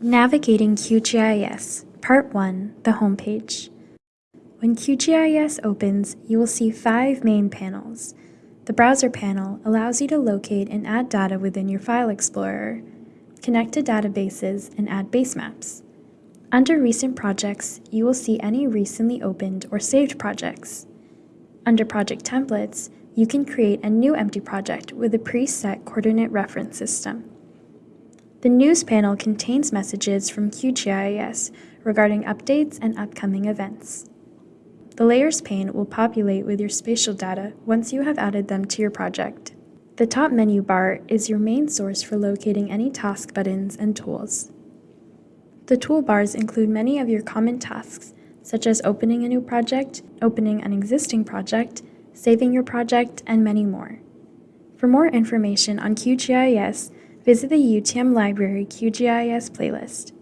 Navigating QGIS, Part 1, the homepage. When QGIS opens, you will see five main panels. The Browser panel allows you to locate and add data within your File Explorer, connect to databases, and add base maps. Under Recent Projects, you will see any recently opened or saved projects. Under Project Templates, you can create a new empty project with a preset coordinate reference system. The News panel contains messages from QGIS regarding updates and upcoming events. The Layers pane will populate with your spatial data once you have added them to your project. The top menu bar is your main source for locating any task buttons and tools. The toolbars include many of your common tasks, such as opening a new project, opening an existing project, saving your project, and many more. For more information on QGIS, visit the UTM Library QGIS playlist.